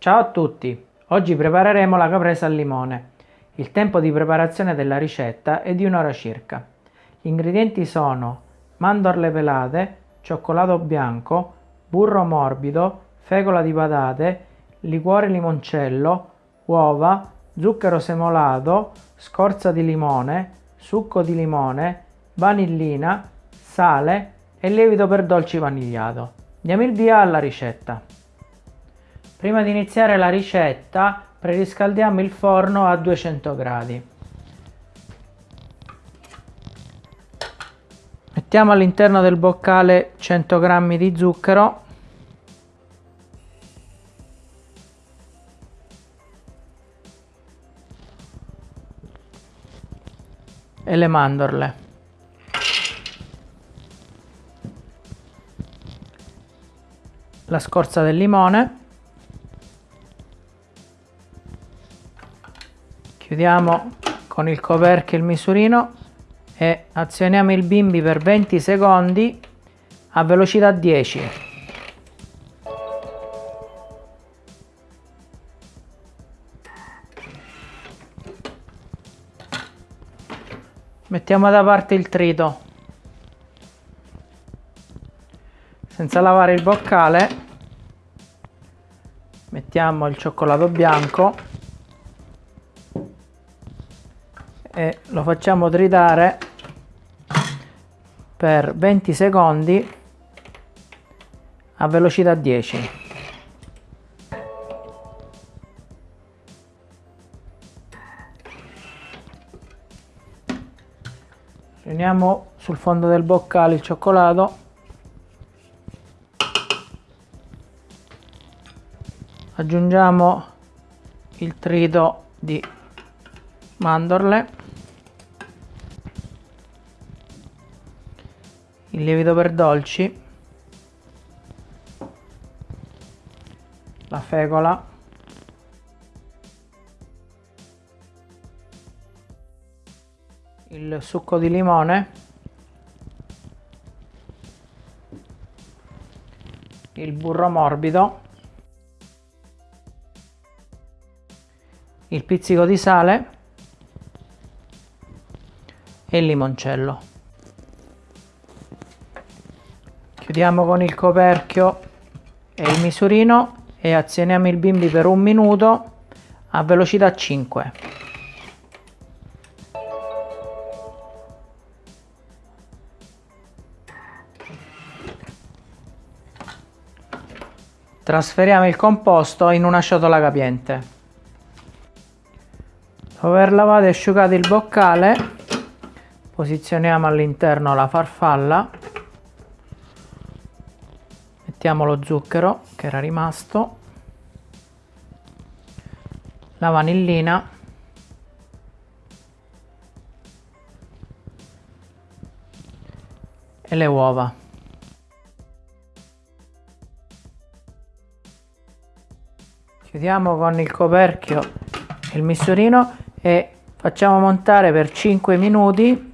Ciao a tutti! Oggi prepareremo la caprese al limone. Il tempo di preparazione della ricetta è di un'ora circa. Gli ingredienti sono mandorle pelate, cioccolato bianco, burro morbido, fecola di patate, liquore limoncello, uova, zucchero semolato, scorza di limone, succo di limone, vanillina, sale e lievito per dolci vanigliato. Diamo il via alla ricetta. Prima di iniziare la ricetta preriscaldiamo il forno a 200 gradi. Mettiamo all'interno del boccale 100 g di zucchero e le mandorle. La scorza del limone. Chiudiamo con il coperchio il misurino e azioniamo il bimbi per 20 secondi a velocità 10. Mettiamo da parte il trito. Senza lavare il boccale mettiamo il cioccolato bianco e lo facciamo tritare per 20 secondi a velocità 10. Riuniamo sul fondo del boccale il cioccolato. Aggiungiamo il trito di mandorle. Il lievito per dolci. La fecola. il succo di limone il burro morbido il pizzico di sale e il limoncello chiudiamo con il coperchio e il misurino e azioniamo il bimbi per un minuto a velocità 5 Trasferiamo il composto in una ciotola capiente. Dopo aver lavato e asciugato il boccale, posizioniamo all'interno la farfalla, mettiamo lo zucchero che era rimasto, la vanillina, e le uova. chiudiamo con il coperchio il misurino e facciamo montare per 5 minuti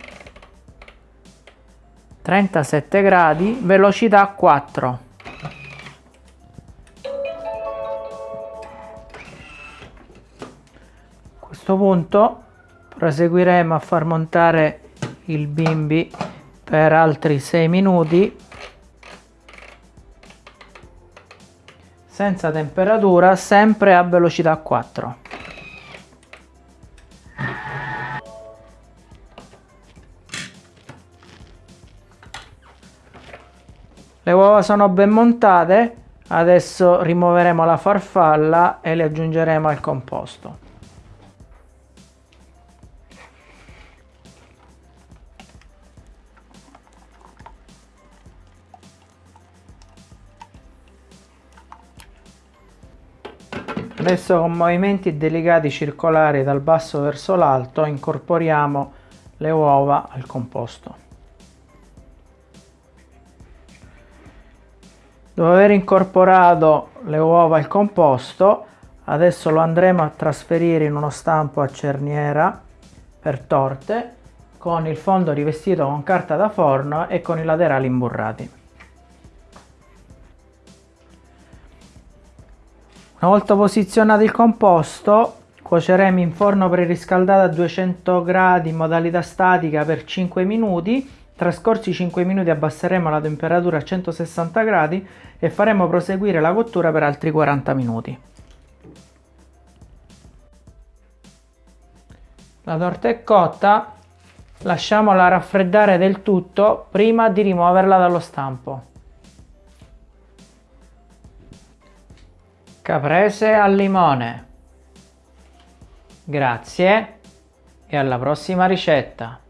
37 gradi velocità 4 questo punto proseguiremo a far montare il bimbi per altri 6 minuti senza temperatura sempre a velocità 4 le uova sono ben montate adesso rimuoveremo la farfalla e le aggiungeremo al composto Adesso con movimenti delicati circolari dal basso verso l'alto incorporiamo le uova al composto. Dopo aver incorporato le uova al composto, adesso lo andremo a trasferire in uno stampo a cerniera per torte con il fondo rivestito con carta da forno e con i laterali imburrati. Una volta posizionato il composto, cuoceremo in forno preriscaldato a 200 gradi in modalità statica per 5 minuti. Trascorsi 5 minuti abbasseremo la temperatura a 160 gradi e faremo proseguire la cottura per altri 40 minuti. La torta è cotta, lasciamola raffreddare del tutto prima di rimuoverla dallo stampo. Caprese al limone. Grazie e alla prossima ricetta.